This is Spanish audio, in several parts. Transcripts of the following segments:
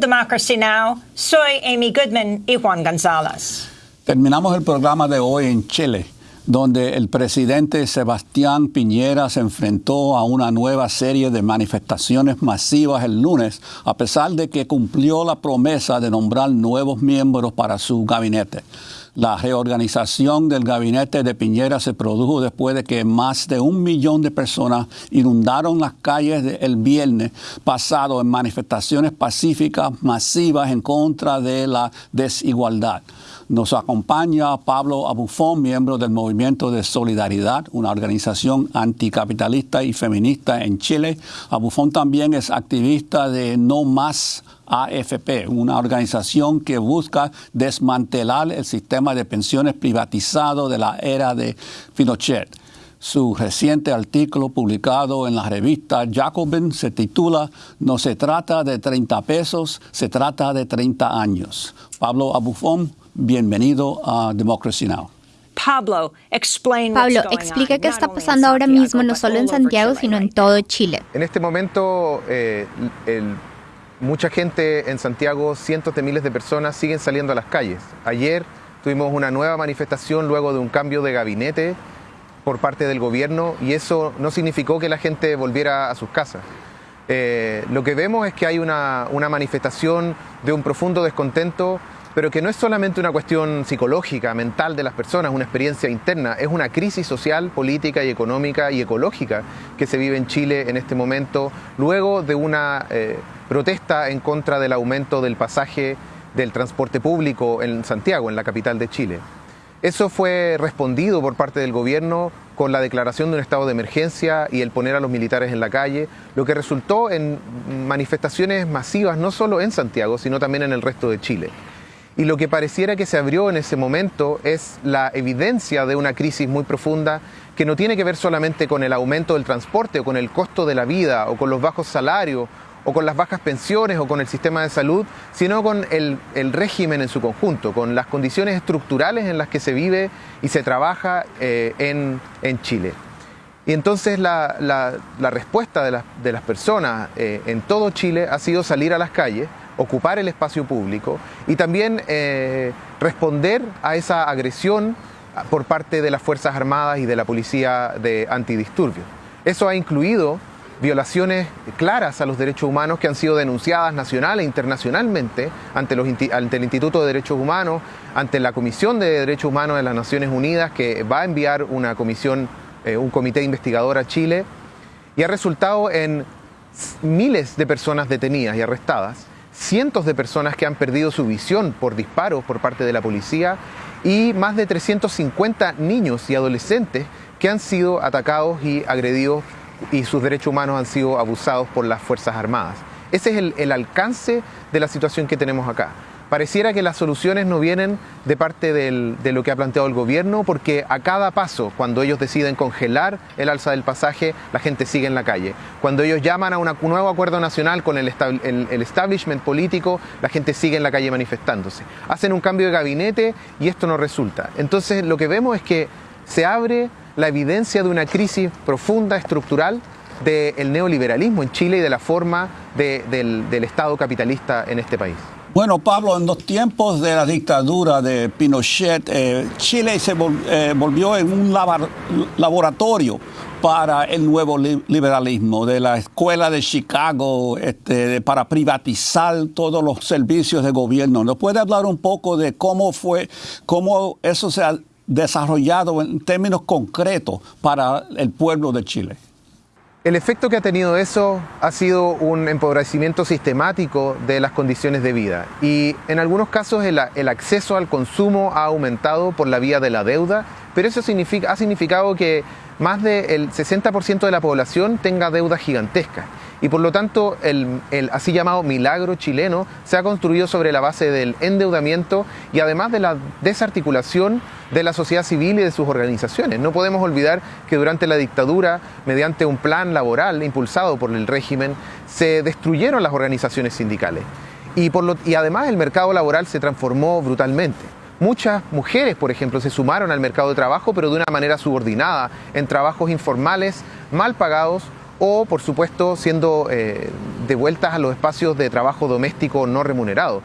Democracy Now! Soy Amy Goodman y Juan González. Terminamos el programa de hoy en Chile, donde el presidente Sebastián Piñera se enfrentó a una nueva serie de manifestaciones masivas el lunes, a pesar de que cumplió la promesa de nombrar nuevos miembros para su gabinete. La reorganización del gabinete de Piñera se produjo después de que más de un millón de personas inundaron las calles el viernes pasado en manifestaciones pacíficas masivas en contra de la desigualdad. Nos acompaña Pablo Abufón, miembro del Movimiento de Solidaridad, una organización anticapitalista y feminista en Chile. Abufón también es activista de No Más AFP, una organización que busca desmantelar el sistema de pensiones privatizado de la era de Pinochet. Su reciente artículo publicado en la revista Jacobin se titula No se trata de 30 pesos, se trata de 30 años. Pablo Abufón, bienvenido a Democracy Now! Pablo, Pablo, explica qué está pasando ahora mismo, no solo en Santiago, sino en todo Chile. En este momento, eh, el Mucha gente en Santiago, cientos de miles de personas siguen saliendo a las calles. Ayer tuvimos una nueva manifestación luego de un cambio de gabinete por parte del gobierno y eso no significó que la gente volviera a sus casas. Eh, lo que vemos es que hay una, una manifestación de un profundo descontento pero que no es solamente una cuestión psicológica, mental de las personas, una experiencia interna, es una crisis social, política y económica y ecológica que se vive en Chile en este momento, luego de una eh, protesta en contra del aumento del pasaje del transporte público en Santiago, en la capital de Chile. Eso fue respondido por parte del gobierno con la declaración de un estado de emergencia y el poner a los militares en la calle, lo que resultó en manifestaciones masivas no solo en Santiago, sino también en el resto de Chile. Y lo que pareciera que se abrió en ese momento es la evidencia de una crisis muy profunda que no tiene que ver solamente con el aumento del transporte o con el costo de la vida o con los bajos salarios o con las bajas pensiones o con el sistema de salud, sino con el, régimen en su conjunto, con las condiciones estructurales en las que se vive y se trabaja eh, en, Chile. Y entonces la, respuesta de, las personas eh, en todo Chile ha sido salir a las calles, ocupar el espacio público y también eh, responder a esa agresión por parte de las Fuerzas Armadas y de la Policía de Antidisturbios. Eso ha incluido violaciones claras a los derechos humanos que han sido denunciadas nacional e internacionalmente ante, los, ante el Instituto de Derechos Humanos, ante la Comisión de Derechos Humanos de las Naciones Unidas, que va a enviar una comisión, eh, un comité investigador a Chile, y ha resultado en miles de personas detenidas y arrestadas cientos de personas que han perdido su visión por disparos por parte de la policía y más de 350 niños y adolescentes que han sido atacados y agredidos y sus derechos humanos han sido abusados por las Fuerzas Armadas. Ese es el, alcance de la situación que tenemos acá pareciera que las soluciones no vienen de parte de lo que ha planteado el gobierno, porque a cada paso, cuando ellos deciden congelar el alza del pasaje, la gente sigue en la calle. Cuando ellos llaman a un nuevo acuerdo nacional con el, establishment político, la gente sigue en la calle manifestándose. Hacen un cambio de gabinete y esto no resulta. Entonces lo que vemos es que se abre la evidencia de una crisis profunda, estructural, del neoliberalismo en Chile y de la forma del Estado capitalista en este país. Bueno, Pablo, en los tiempos de la dictadura de Pinochet, eh, Chile se eh, volvió en un laboratorio para el nuevo liberalismo, de la escuela de Chicago, este, para privatizar todos los servicios de gobierno. ¿Nos puede hablar un poco de cómo fue, cómo eso se ha desarrollado en términos concretos para el pueblo de Chile? El efecto que ha tenido eso ha sido un empobrecimiento sistemático de las condiciones de vida. Y en algunos casos el, acceso al consumo ha aumentado por la vía de la deuda, pero eso significa, ha significado que más del 60% de la población tenga deudas gigantescas y por lo tanto el, así llamado milagro chileno se ha construido sobre la base del endeudamiento y además de la desarticulación de la sociedad civil y de sus organizaciones. No podemos olvidar que durante la dictadura, mediante un plan laboral impulsado por el régimen, se destruyeron las organizaciones sindicales y, por y además el mercado laboral se transformó brutalmente. Muchas mujeres, por ejemplo, se sumaron al mercado de trabajo, pero de una manera subordinada, en trabajos informales, mal pagados o, por supuesto, siendo eh, devueltas a los espacios de trabajo doméstico no remunerado.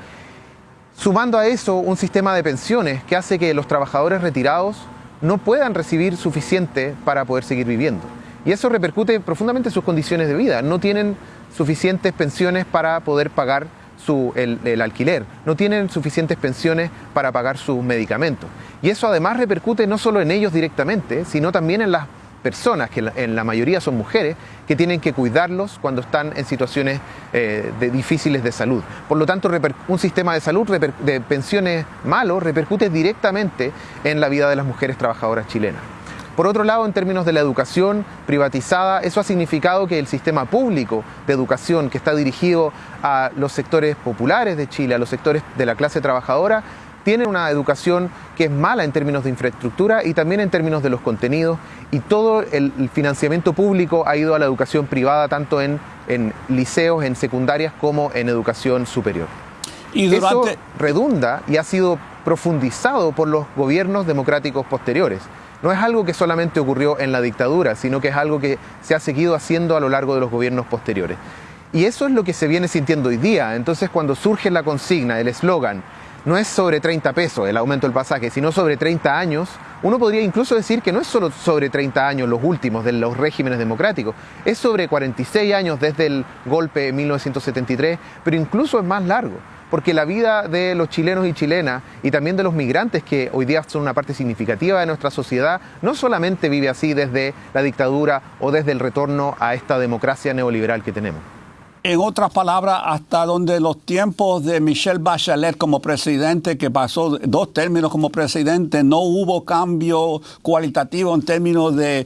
Sumando a eso un sistema de pensiones que hace que los trabajadores retirados no puedan recibir suficiente para poder seguir viviendo. Y eso repercute profundamente en sus condiciones de vida. No tienen suficientes pensiones para poder pagar el, alquiler, no tienen suficientes pensiones para pagar sus medicamentos. Y eso además repercute no solo en ellos directamente, sino también en las personas, que en la mayoría son mujeres, que tienen que cuidarlos cuando están en situaciones eh, de, difíciles de salud. Por lo tanto, un sistema de salud de pensiones malo repercute directamente en la vida de las mujeres trabajadoras chilenas. Por otro lado, en términos de la educación privatizada, eso ha significado que el sistema público de educación que está dirigido a los sectores populares de Chile, a los sectores de la clase trabajadora, tiene una educación que es mala en términos de infraestructura y también en términos de los contenidos y todo el financiamiento público ha ido a la educación privada tanto en, liceos, en secundarias como en educación superior. Y Eso redunda y ha sido profundizado por los gobiernos democráticos posteriores no es algo que solamente ocurrió en la dictadura, sino que es algo que se ha seguido haciendo a lo largo de los gobiernos posteriores. Y eso es lo que se viene sintiendo hoy día. Entonces cuando surge la consigna, el eslogan, no es sobre 30 pesos el aumento del pasaje, sino sobre 30 años, uno podría incluso decir que no es solo sobre 30 años los últimos de los regímenes democráticos, es sobre 46 años desde el golpe de 1973, pero incluso es más largo porque la vida de los chilenos y chilenas y también de los migrantes que hoy día son una parte significativa de nuestra sociedad, no solamente vive así desde la dictadura o desde el retorno a esta democracia neoliberal que tenemos. En otras palabras, hasta donde los tiempos de Michelle Bachelet como presidente, que pasó dos términos como presidente, no hubo cambio cualitativo en términos de,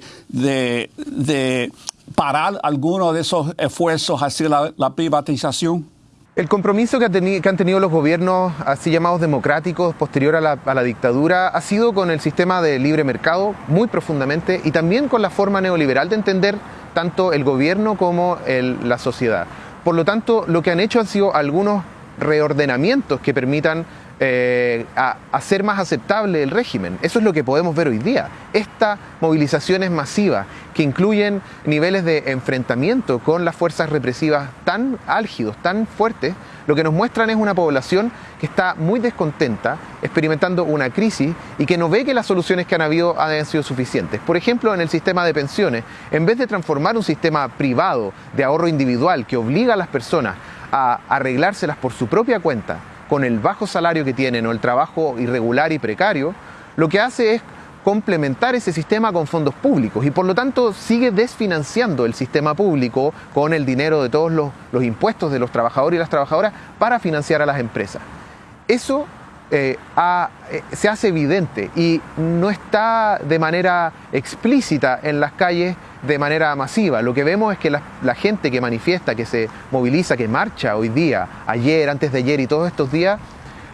parar algunos de esos esfuerzos hacia la privatización. El compromiso que, han tenido los gobiernos así llamados democráticos posterior a la, dictadura ha sido con el sistema de libre mercado muy profundamente y también con la forma neoliberal de entender tanto el gobierno como la sociedad. Por lo tanto, lo que han hecho han sido algunos reordenamientos que permitan eh, a hacer más aceptable el régimen. Eso es lo que podemos ver hoy día. Esta movilizaciones masivas que incluyen niveles de enfrentamiento con las fuerzas represivas tan álgidos, tan fuertes, lo que nos muestran es una población que está muy descontenta, experimentando una crisis y que no ve que las soluciones que han habido han sido suficientes. Por ejemplo, en el sistema de pensiones, en vez de transformar un sistema privado de ahorro individual que obliga a las personas a arreglárselas por su propia cuenta, con el bajo salario que tienen o el trabajo irregular y precario, lo que hace es complementar ese sistema con fondos públicos y por lo tanto sigue desfinanciando el sistema público con el dinero de todos los, impuestos de los trabajadores y las trabajadoras para financiar a las empresas. Eso eh, eh, se hace evidente y no está de manera explícita en las calles de manera masiva. Lo que vemos es que la, gente que manifiesta, que se moviliza, que marcha hoy día, ayer, antes de ayer y todos estos días,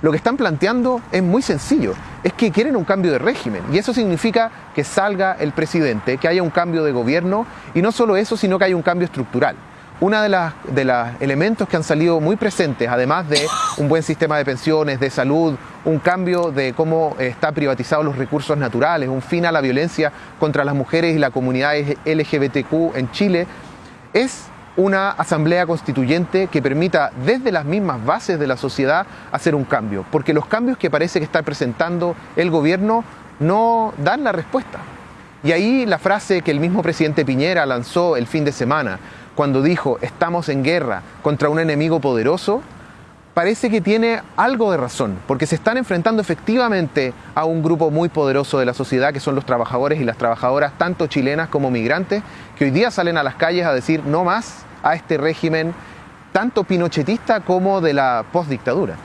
lo que están planteando es muy sencillo, es que quieren un cambio de régimen y eso significa que salga el presidente, que haya un cambio de gobierno y no solo eso, sino que haya un cambio estructural. Uno de, las, de los elementos que han salido muy presentes, además de un buen sistema de pensiones, de salud, un cambio de cómo están privatizados los recursos naturales, un fin a la violencia contra las mujeres y la comunidad LGBTQ en Chile, es una asamblea constituyente que permita desde las mismas bases de la sociedad hacer un cambio, porque los cambios que parece que está presentando el gobierno no dan la respuesta. Y ahí la frase que el mismo presidente Piñera lanzó el fin de semana, cuando dijo estamos en guerra contra un enemigo poderoso, parece que tiene algo de razón, porque se están enfrentando efectivamente a un grupo muy poderoso de la sociedad, que son los trabajadores y las trabajadoras, tanto chilenas como migrantes, que hoy día salen a las calles a decir no más a este régimen, tanto pinochetista como de la postdictadura.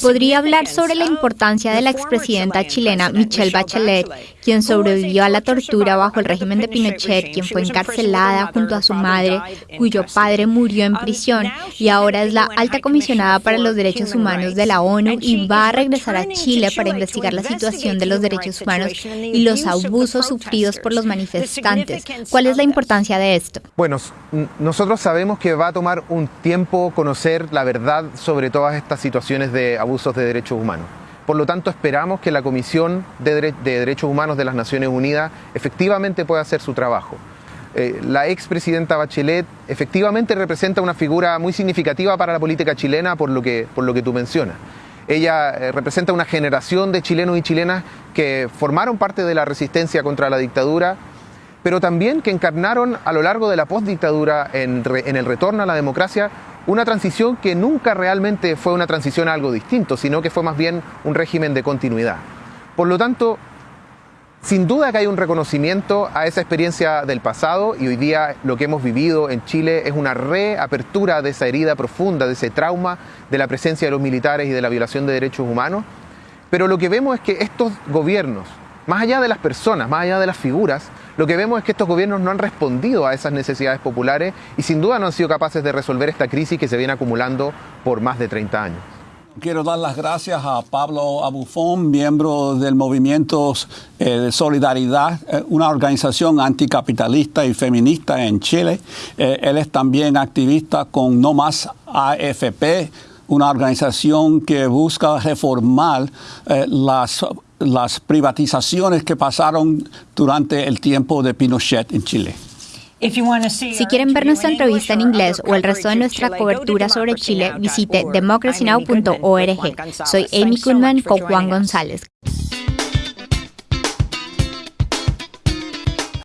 ¿Podría hablar sobre la importancia de la expresidenta chilena Michelle Bachelet, quien sobrevivió a la tortura bajo el régimen de Pinochet, quien fue encarcelada junto a su madre, cuyo padre murió en prisión y ahora es la alta comisionada para los derechos humanos de la ONU y va a regresar a Chile para investigar la situación de los derechos humanos y los abusos sufridos por los manifestantes? ¿Cuál es la importancia de esto? Bueno, nosotros sabemos que va a tomar un tiempo conocer la verdad sobre todas estas situaciones de abusos de derechos humanos. Por lo tanto, esperamos que la Comisión de, Derechos Humanos de las Naciones Unidas efectivamente pueda hacer su trabajo. eh, la expresidenta Bachelet efectivamente representa una figura muy significativa para la política chilena por lo que, por lo que tú mencionas. Ella eh, representa una generación de chilenos y chilenas que formaron parte de la resistencia contra la dictadura, pero también que encarnaron a lo largo de la postdictadura en, el retorno a la democracia una transición que nunca realmente fue una transición a algo distinto, sino que fue más bien un régimen de continuidad. Por lo tanto, sin duda que hay un reconocimiento a esa experiencia del pasado y hoy día lo que hemos vivido en Chile es una reapertura de esa herida profunda, de ese trauma de la presencia de los militares y de la violación de derechos humanos. Pero lo que vemos es que estos gobiernos, más allá de las personas, más allá de las figuras, lo que vemos es que estos gobiernos no han respondido a esas necesidades populares y sin duda no han sido capaces de resolver esta crisis que se viene acumulando por más de 30 años. Quiero dar las gracias a Pablo Abufón, miembro del Movimiento eh, de Solidaridad, eh, una organización anticapitalista y feminista en Chile. Eh, él es también activista con No Más AFP, una organización que busca reformar las, las privatizaciones que pasaron durante el tiempo de Pinochet en Chile. Si quieren ver nuestra entrevista en inglés o el resto de nuestra cobertura sobre Chile, visite democracynow.org. Soy Amy Kunman con Juan González.